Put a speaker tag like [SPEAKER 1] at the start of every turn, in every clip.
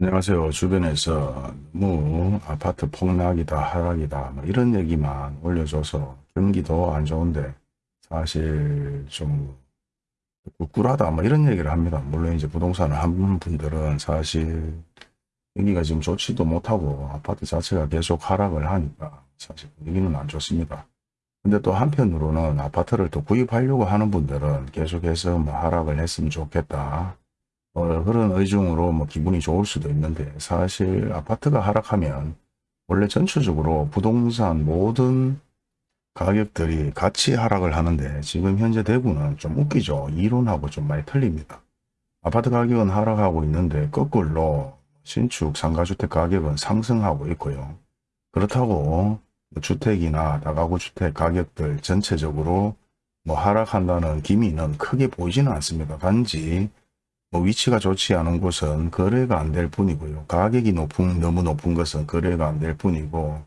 [SPEAKER 1] 안녕하세요. 주변에서 너무 아파트 폭락이다, 하락이다, 뭐 이런 얘기만 올려줘서 경기도 안 좋은데 사실 좀 꿀꿀하다, 뭐 이런 얘기를 합니다. 물론 이제 부동산을 한 분들은 사실 여기가 지금 좋지도 못하고 아파트 자체가 계속 하락을 하니까 사실 분위기는 안 좋습니다. 근데 또 한편으로는 아파트를 또 구입하려고 하는 분들은 계속해서 뭐 하락을 했으면 좋겠다. 어, 그런 의중으로 뭐 기분이 좋을 수도 있는데 사실 아파트가 하락하면 원래 전체적으로 부동산 모든 가격들이 같이 하락을 하는데 지금 현재 대구는 좀 웃기죠. 이론하고 좀 많이 틀립니다. 아파트 가격은 하락하고 있는데 거꾸로 신축 상가주택 가격은 상승하고 있고요. 그렇다고 뭐 주택이나 다가구 주택 가격들 전체적으로 뭐 하락한다는 기미는 크게 보이지는 않습니다. 단지 뭐 위치가 좋지 않은 곳은 거래가 안 될 뿐이고요. 가격이 높은 너무 높은 것은 거래가 안 될 뿐이고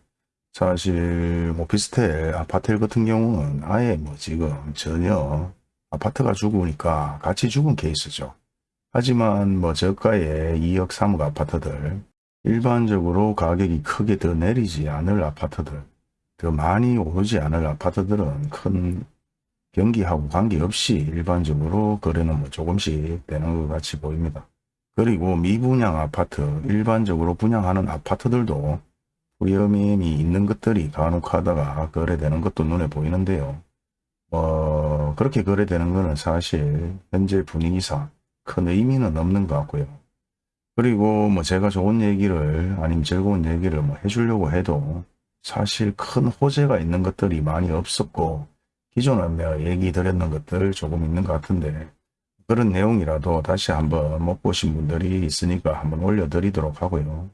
[SPEAKER 1] 사실 뭐 비슷해 아파트 같은 경우는 아예 뭐 지금 전혀 아파트가 죽으니까 같이 죽은 케이스죠. 하지만 뭐 저가의 2억 3억 아파트들 일반적으로 가격이 크게 더 내리지 않을 아파트들 더 많이 오르지 않을 아파트들은 큰 경기하고 관계없이 일반적으로 거래는 뭐 조금씩 되는 것 같이 보입니다. 그리고 미분양 아파트, 일반적으로 분양하는 아파트들도 위험이 있는 것들이 간혹 하다가 거래되는 것도 눈에 보이는데요. 어, 그렇게 거래되는 것은 사실 현재 분위기상 큰 의미는 없는 것 같고요. 그리고 뭐 제가 좋은 얘기를 아니면 즐거운 얘기를 뭐 해주려고 해도 사실 큰 호재가 있는 것들이 많이 없었고 기존에 내가 얘기 드렸는 것들 조금 있는 것 같은데 그런 내용이라도 다시 한번 못 보신 분들이 있으니까 한번 올려드리도록 하고요.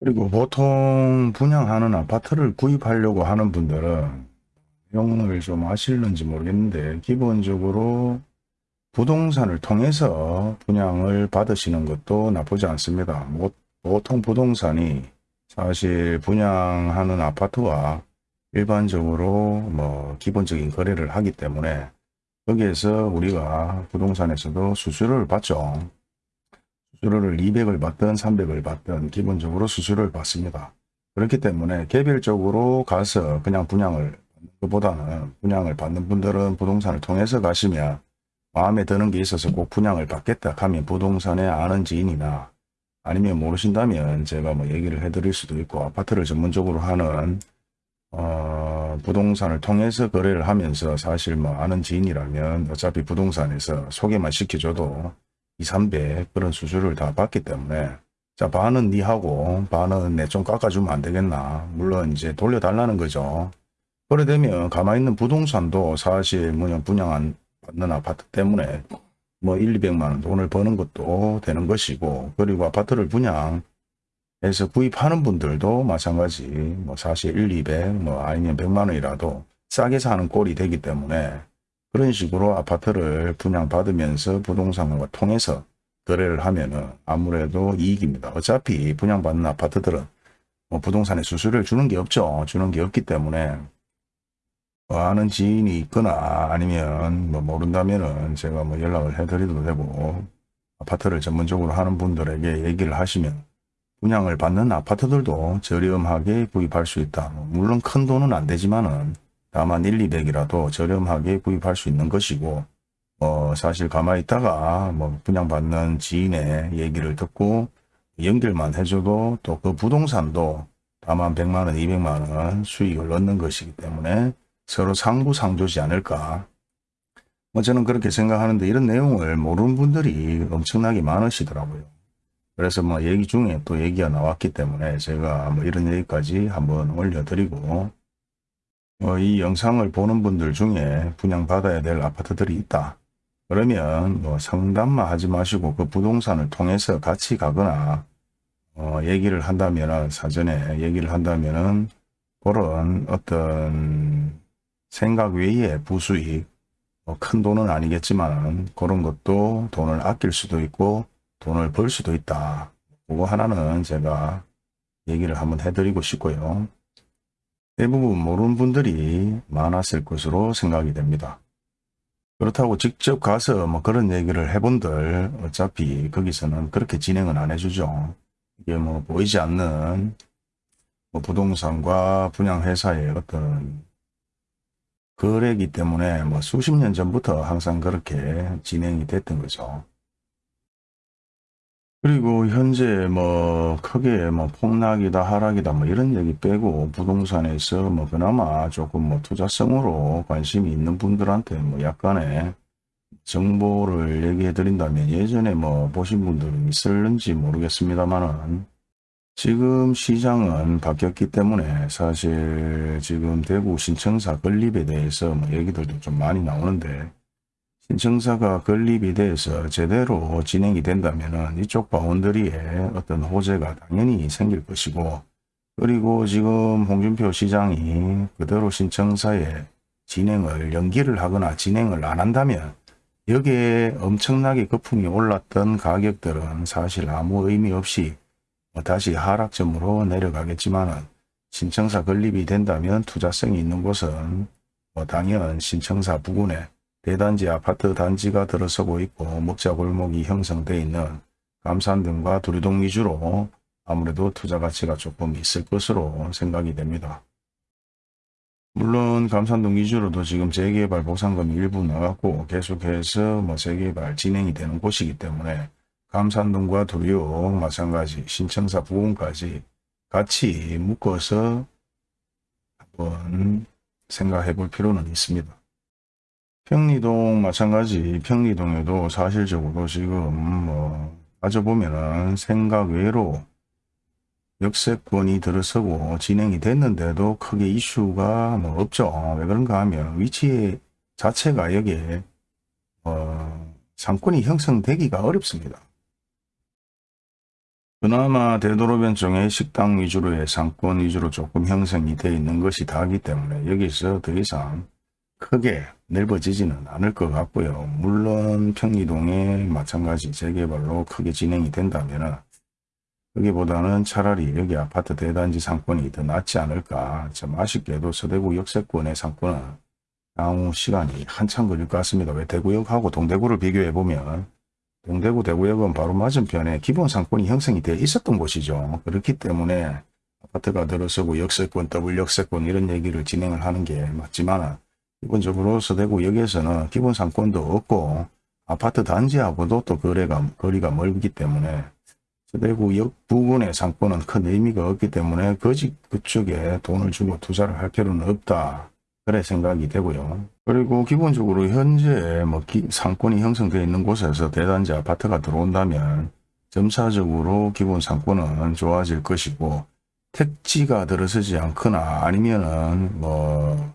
[SPEAKER 1] 그리고 보통 분양하는 아파트를 구입하려고 하는 분들은 내용을 좀 아실는지 모르겠는데 기본적으로 부동산을 통해서 분양을 받으시는 것도 나쁘지 않습니다. 보통 부동산이 사실 분양하는 아파트와 일반적으로 뭐 기본적인 거래를 하기 때문에 거기에서 우리가 부동산에서도 수수료를 받죠. 수수료를 200을 받든 300을 받든 기본적으로 수수료를 받습니다. 그렇기 때문에 개별적으로 가서 그냥 분양을 받는 것보다는 분양을 받는 분들은 부동산을 통해서 가시면 마음에 드는 게 있어서 꼭 분양을 받겠다 하면 부동산에 아는 지인이나 아니면 모르신다면 제가 뭐 얘기를 해드릴 수도 있고 아파트를 전문적으로 하는 어, 부동산을 통해서 거래를 하면서 사실 뭐 아는 지인이라면 어차피 부동산에서 소개만 시켜줘도 2, 300 그런 수수료를 다 받기 때문에 자 반은 니하고 반은 내 좀 깎아주면 안 되겠나? 물론 이제 돌려달라는 거죠. 그래 되면 가만히 있는 부동산도 사실 뭐냐 분양 받는 아파트 때문에 뭐 1, 200만 원 돈을 버는 것도 되는 것이고 그리고 아파트를 분양 해서 구입하는 분들도 마찬가지 뭐 사실 1, 200, 뭐 아니면 100만 원이라도 싸게 사는 꼴이 되기 때문에 그런 식으로 아파트를 분양받으면서 부동산과 통해서 거래를 하면은 아무래도 이익입니다. 어차피 분양받는 아파트들은 뭐 부동산에 수수료를 주는 게 없죠. 주는 게 없기 때문에 뭐 아는 지인이 있거나 아니면 뭐 모른다면은 제가 뭐 연락을 해드려도 되고 아파트를 전문적으로 하는 분들에게 얘기를 하시면 분양을 받는 아파트들도 저렴하게 구입할 수 있다. 물론 큰 돈은 안 되지만은 다만 1, 200이라도 저렴하게 구입할 수 있는 것이고 어 사실 가만히 있다가 뭐 분양받는 지인의 얘기를 듣고 연결만 해줘도 또 그 부동산도 다만 100만원, 200만원 수익을 얻는 것이기 때문에 서로 상부상조지 않을까. 뭐 저는 그렇게 생각하는데 이런 내용을 모르는 분들이 엄청나게 많으시더라고요. 그래서 뭐 얘기 중에 또 얘기가 나왔기 때문에 제가 뭐 이런 얘기까지 한번 올려드리고 뭐 이 영상을 보는 분들 중에 분양받아야 될 아파트들이 있다. 그러면 뭐 상담만 하지 마시고 그 부동산을 통해서 같이 가거나 어 얘기를 한다면 사전에 얘기를 한다면은 그런 어떤 생각 외에 부수익 뭐 큰 돈은 아니겠지만 그런 것도 돈을 아낄 수도 있고 돈을 벌 수도 있다. 그거 하나는 제가 얘기를 한번 해드리고 싶고요. 대부분 모르는 분들이 많았을 것으로 생각이 됩니다. 그렇다고 직접 가서 뭐 그런 얘기를 해본들 어차피 거기서는 그렇게 진행은 안 해주죠. 이게 뭐 보이지 않는 뭐 부동산과 분양회사의 어떤 거래기 때문에 뭐 수십 년 전부터 항상 그렇게 진행이 됐던 거죠. 그리고 현재 뭐 크게 뭐 폭락이다 하락이다 뭐 이런 얘기 빼고 부동산에서 뭐 그나마 조금 뭐 투자성으로 관심이 있는 분들한테 뭐 약간의 정보를 얘기해 드린다면 예전에 뭐 보신 분들은 있을는지 모르겠습니다만은 지금 시장은 바뀌었기 때문에 사실 지금 대구 신청사 건립에 대해서 뭐 얘기들도 좀 많이 나오는데 신청사가 건립이 돼서 제대로 진행이 된다면 이쪽 바운더리에 어떤 호재가 당연히 생길 것이고 그리고 지금 홍준표 시장이 그대로 신청사에 진행을 연기를 하거나 진행을 안 한다면 여기에 엄청나게 거품이 올랐던 가격들은 사실 아무 의미 없이 뭐 다시 하락점으로 내려가겠지만 신청사 건립이 된다면 투자성이 있는 곳은 뭐 당연 신청사 부근에 대단지 아파트 단지가 들어서고 있고 먹자 골목이 형성되어 있는 감산 등과 두리동 위주로 아무래도 투자 가치가 조금 있을 것으로 생각이 됩니다. 물론 감산동 위주로도 지금 재개발 보상금이 일부 나갔고 계속해서 뭐 재개발 진행이 되는 곳이기 때문에 감산동과 두리옥 마찬가지 신청사 부근까지 같이 묶어서 한번 생각해 볼 필요는 있습니다. 평리동 마찬가지 평리동에도 사실적으로 지금 뭐 따져보면은 생각 외로 역세권이 들어서고 진행이 됐는데도 크게 이슈가 뭐 없죠. 왜 그런가 하면 위치 자체가 여기에 어 상권이 형성되기가 어렵습니다. 그나마 대도로변 쪽에 식당 위주로의 상권 위주로 조금 형성이 되어 있는 것이 다기 때문에 여기서 더 이상 크게 넓어지지는 않을 것 같고요. 물론 평리동에 마찬가지 재개발로 크게 진행이 된다면 여기보다는 차라리 여기 아파트 대단지 상권이 더 낫지 않을까. 참 아쉽게도 서대구 역세권의 상권은 향후 시간이 한참 걸릴 것 같습니다. 왜 대구역하고 동대구를 비교해 보면 동대구 대구역은 바로 맞은편에 기본 상권이 형성이 되어 있었던 곳이죠. 그렇기 때문에 아파트가 들어서고 역세권, 더블 역세권 이런 얘기를 진행을 하는 게 맞지만 기본적으로 서대구역에서는 기본 상권도 없고 아파트 단지하고도 또 거래가 거리가 멀기 때문에 서대구역 부근의 상권은 큰 의미가 없기 때문에 거짓 그쪽에 돈을 주고 투자를 할 필요는 없다. 그래 생각이 되고요. 그리고 기본적으로 현재 뭐 기, 상권이 형성되어 있는 곳에서 대단지 아파트가 들어온다면 점차적으로 기본 상권은 좋아질 것이고 택지가 들어서지 않거나 아니면은 뭐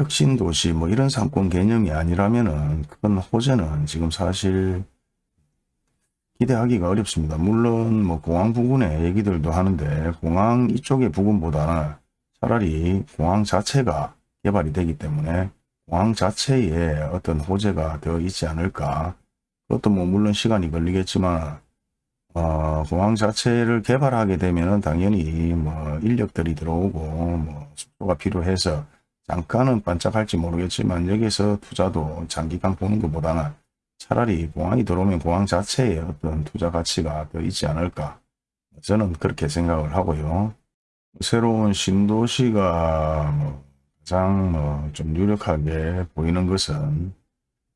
[SPEAKER 1] 혁신도시 뭐 이런 상권 개념이 아니라면은 큰 호재는 지금 사실 기대하기가 어렵습니다. 물론 뭐 공항 부근의 얘기들도 하는데 공항 이쪽의 부근보다는 차라리 공항 자체가 개발이 되기 때문에 공항 자체에 어떤 호재가 더 있지 않을까 그것도 뭐 물론 시간이 걸리겠지만 어, 공항 자체를 개발하게 되면 당연히 뭐 인력들이 들어오고 뭐 숙소가 필요해서 잠깐은 반짝할지 모르겠지만 여기서 투자도 장기간 보는 것보다는 차라리 공항이 들어오면 공항 자체에 어떤 투자 가치가 더 있지 않을까. 저는 그렇게 생각을 하고요. 새로운 신도시가 뭐 가장 뭐 좀 유력하게 보이는 것은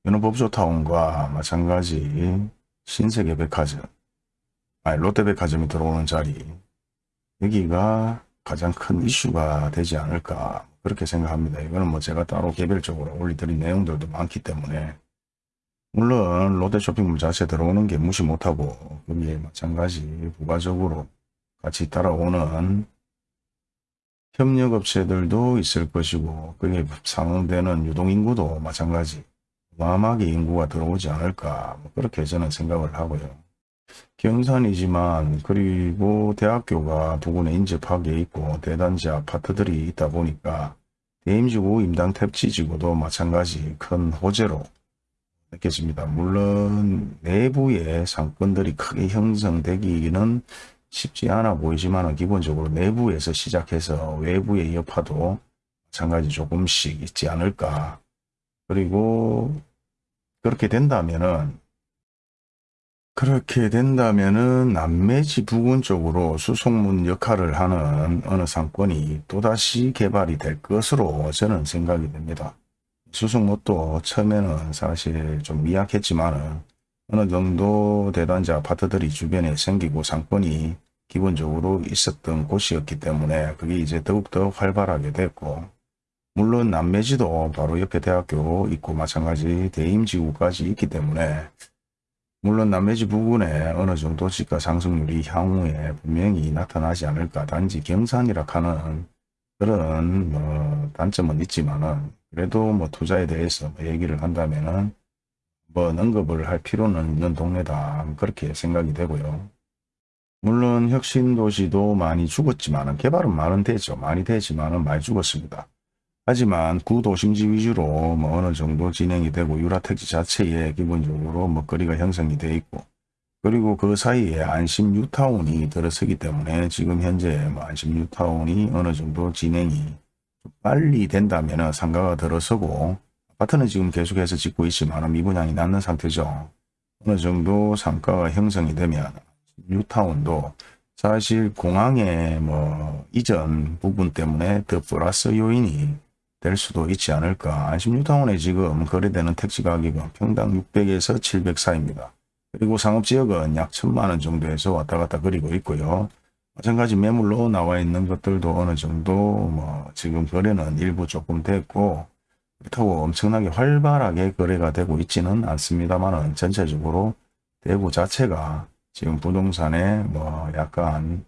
[SPEAKER 1] 연호법조타운과 마찬가지 신세계 백화점, 아니 롯데백화점이 들어오는 자리. 여기가 가장 큰 이슈가 되지 않을까 그렇게 생각합니다. 이거는 뭐 제가 따로 개별적으로 올리드린 내용들도 많기 때문에 물론 롯데 쇼핑몰 자체 들어오는 게 무시 못하고 거기에 마찬가지 부가적으로 같이 따라오는 협력업체들도 있을 것이고 그게 상응되는 유동인구도 마찬가지 어마어마하게 인구가 들어오지 않을까 뭐 그렇게 저는 생각을 하고요. 경산이지만 그리고 대학교가 부근에 인접하게 있고 대단지 아파트들이 있다 보니까 대임지구 임당 탭지지구도 마찬가지 큰 호재로 느껴집니다. 물론 내부의 상권들이 크게 형성되기는 쉽지 않아 보이지만 기본적으로 내부에서 시작해서 외부의 여파도 마찬가지 조금씩 있지 않을까 그리고 그렇게 된다면은 그렇게 된다면은 남매지 부근 쪽으로 수송문 역할을 하는 어느 상권이 또다시 개발이 될 것으로 저는 생각이 됩니다. 수송못도 처음에는 사실 좀 미약했지만은 어느 정도 대단지 아파트들이 주변에 생기고 상권이 기본적으로 있었던 곳이었기 때문에 그게 이제 더욱더 활발하게 됐고 물론 남매지도 바로 옆에 대학교 있고 마찬가지 대임지구까지 있기 때문에 물론 남매지 부근에 어느 정도 집가 상승률이 향후에 분명히 나타나지 않을까 단지 경산이라 하는 그런 뭐 단점은 있지만은 그래도 뭐 투자에 대해서 뭐 얘기를 한다면은 뭐 언급을 할 필요는 있는 동네다 그렇게 생각이 되고요. 물론 혁신도시도 많이 죽었지만 개발은 많은 되죠. 많이 되지만 많이 죽었습니다. 하지만 구도심지 위주로 뭐 어느 정도 진행이 되고 유라택지 자체에 기본적으로 먹거리가 형성이 돼 있고 그리고 그 사이에 안심 뉴타운이 들어서기 때문에 지금 현재 뭐 안심 뉴타운이 어느 정도 진행이 빨리 된다면 상가가 들어서고 아파트는 지금 계속해서 짓고 있지만 미분양이 낮는 상태죠. 어느 정도 상가가 형성이 되면 뉴타운도 사실 공항의 뭐 이전 부분 때문에 더 플러스 요인이 될 수도 있지 않을까. 안심뉴타운에 지금 거래되는 택지 가격은 평당 600에서 700 사이입니다. 그리고 상업지역은 약 천만원 정도에서 왔다 갔다 그리고 있고요. 마찬가지 매물로 나와 있는 것들도 어느 정도 뭐 지금 거래는 일부 조금 됐고 그렇다고 엄청나게 활발하게 거래가 되고 있지는 않습니다만 전체적으로 대구 자체가 지금 부동산에 뭐 약간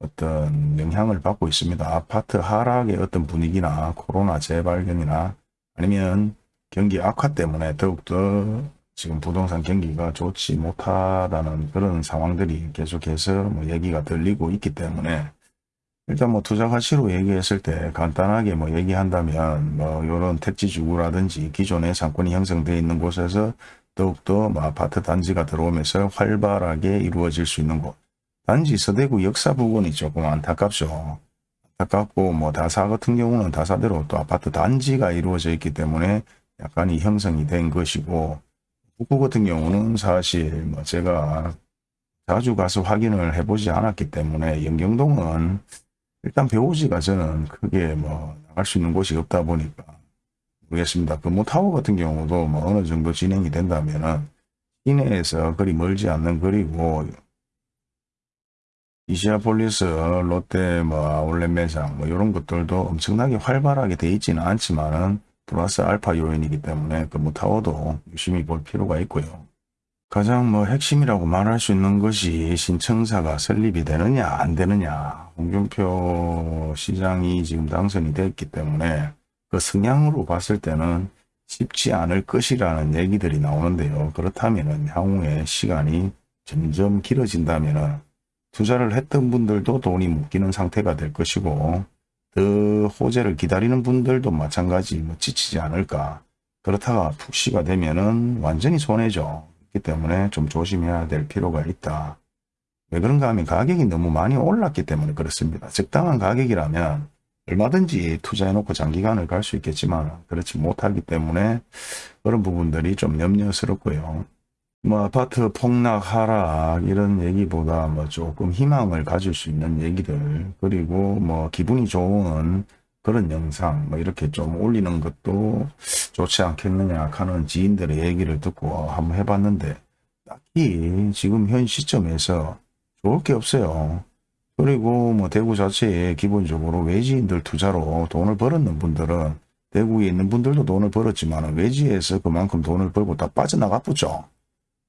[SPEAKER 1] 어떤 영향을 받고 있습니다. 아파트 하락의 어떤 분위기나 코로나 재발견이나 아니면 경기 악화 때문에 더욱더 지금 부동산 경기가 좋지 못하다는 그런 상황들이 계속해서 뭐 얘기가 들리고 있기 때문에 일단 뭐 투자 가치로 얘기했을 때 간단하게 뭐 얘기한다면 뭐 이런 택지주구라든지 기존의 상권이 형성되어 있는 곳에서 더욱더 뭐 아파트 단지가 들어오면서 활발하게 이루어질 수 있는 곳 단지 서대구 역사 부근이 조금 안타깝죠. 안타깝고 뭐 다사 같은 경우는 다사대로 또 아파트 단지가 이루어져 있기 때문에 약간이 형성이 된 것이고 북구 같은 경우는 사실 뭐 제가 자주 가서 확인을 해보지 않았기 때문에 영경동은 일단 배우지가 저는 크게 뭐 나갈 수 있는 곳이 없다 보니까 모르겠습니다. 금호타워 같은 경우도 뭐 어느 정도 진행이 된다면은 시내에서 그리 멀지 않는 거리고 이시아폴리스, 롯데 뭐 아울렛 매장 뭐 이런 것들도 엄청나게 활발하게 돼 있지는 않지만은 플러스 알파 요인이기 때문에 그 무타워도 유심히 볼 필요가 있고요. 가장 뭐 핵심이라고 말할 수 있는 것이 신청사가 설립이 되느냐 안 되느냐 홍준표 시장이 지금 당선이 됐기 때문에 그 성향으로 봤을 때는 쉽지 않을 것이라는 얘기들이 나오는데요. 그렇다면 향후에 시간이 점점 길어진다면 투자를 했던 분들도 돈이 묶이는 상태가 될 것이고 더 호재를 기다리는 분들도 마찬가지 뭐 지치지 않을까. 그렇다가 푹시가 되면은 완전히 손해죠. 그렇기 때문에 좀 조심해야 될 필요가 있다. 왜 그런가 하면 가격이 너무 많이 올랐기 때문에 그렇습니다. 적당한 가격이라면 얼마든지 투자해 놓고 장기간을 갈 수 있겠지만 그렇지 못하기 때문에 그런 부분들이 좀 염려스럽고요 뭐 아파트 폭락 하락 이런 얘기보다 뭐 조금 희망을 가질 수 있는 얘기들 그리고 뭐 기분이 좋은 그런 영상 뭐 이렇게 좀 올리는 것도 좋지 않겠느냐 하는 지인들의 얘기를 듣고 한번 해봤는데 딱히 지금 현 시점에서 좋을 게 없어요. 그리고 뭐 대구 자체에 기본적으로 외지인들 투자로 돈을 벌었는 분들은 대구에 있는 분들도 돈을 벌었지만 외지에서 그만큼 돈을 벌고 다 빠져나가 보죠.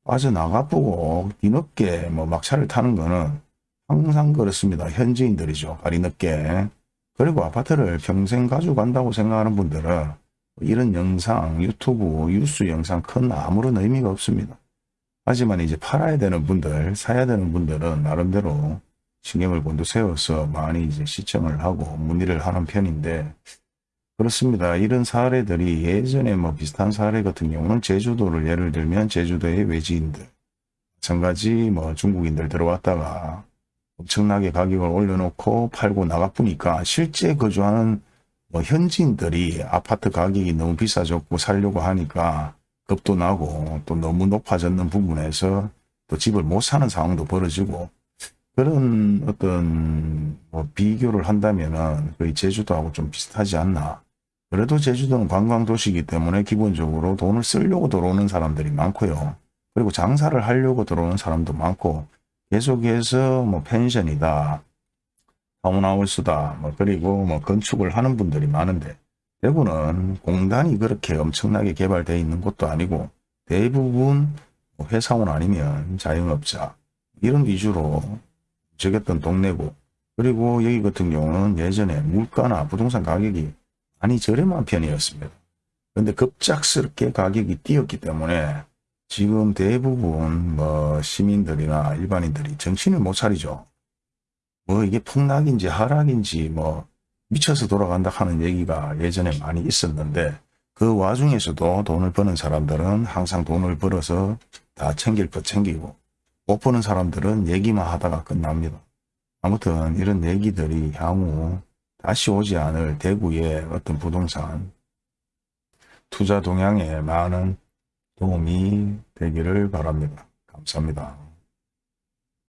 [SPEAKER 1] 빠져나가보고 뒤늦게 뭐 막차를 타는 거는 항상 그렇습니다. 현지인들이죠. 발이 늦게. 그리고 아파트를 평생 가져간다고 생각하는 분들은 이런 영상, 유튜브, 뉴스 영상 큰 아무런 의미가 없습니다. 하지만 이제 팔아야 되는 분들, 사야 되는 분들은 나름대로 신경을 곤두세워서 많이 이제 시청을 하고 문의를 하는 편인데 그렇습니다. 이런 사례들이 예전에 뭐 비슷한 사례 같은 경우는 제주도를 예를 들면 제주도의 외지인들 마찬가지 뭐 중국인들 들어왔다가 엄청나게 가격을 올려놓고 팔고 나가보니까 실제 거주하는 뭐 현지인들이 아파트 가격이 너무 비싸졌고 살려고 하니까 겁도 나고 또 너무 높아졌는 부분에서 또 집을 못 사는 상황도 벌어지고 그런 어떤 뭐 비교를 한다면은 거의 제주도하고 좀 비슷하지 않나. 그래도 제주도는 관광도시이기 때문에 기본적으로 돈을 쓰려고 들어오는 사람들이 많고요. 그리고 장사를 하려고 들어오는 사람도 많고 계속해서 뭐 펜션이다, 타운하우스다, 뭐 그리고 뭐 건축을 하는 분들이 많은데 대구는 공단이 그렇게 엄청나게 개발되어 있는 곳도 아니고 대부분 뭐 회사원 아니면 자영업자 이런 위주로 적였던 동네고 그리고 여기 같은 경우는 예전에 물가나 부동산 가격이 많이 저렴한 편이었습니다. 근데 급작스럽게 가격이 뛰었기 때문에 지금 대부분 뭐 시민들이나 일반인들이 정신을 못 차리죠. 뭐 이게 폭락인지 하락인지 뭐 미쳐서 돌아간다 하는 얘기가 예전에 많이 있었는데 그 와중에서도 돈을 버는 사람들은 항상 돈을 벌어서 다 챙길 것 챙기고 못 버는 사람들은 얘기만 하다가 끝납니다. 아무튼 이런 얘기들이 향후 다시 오지 않을 대구의 어떤 부동산 투자 동향에 많은 도움이 되기를 바랍니다. 감사합니다.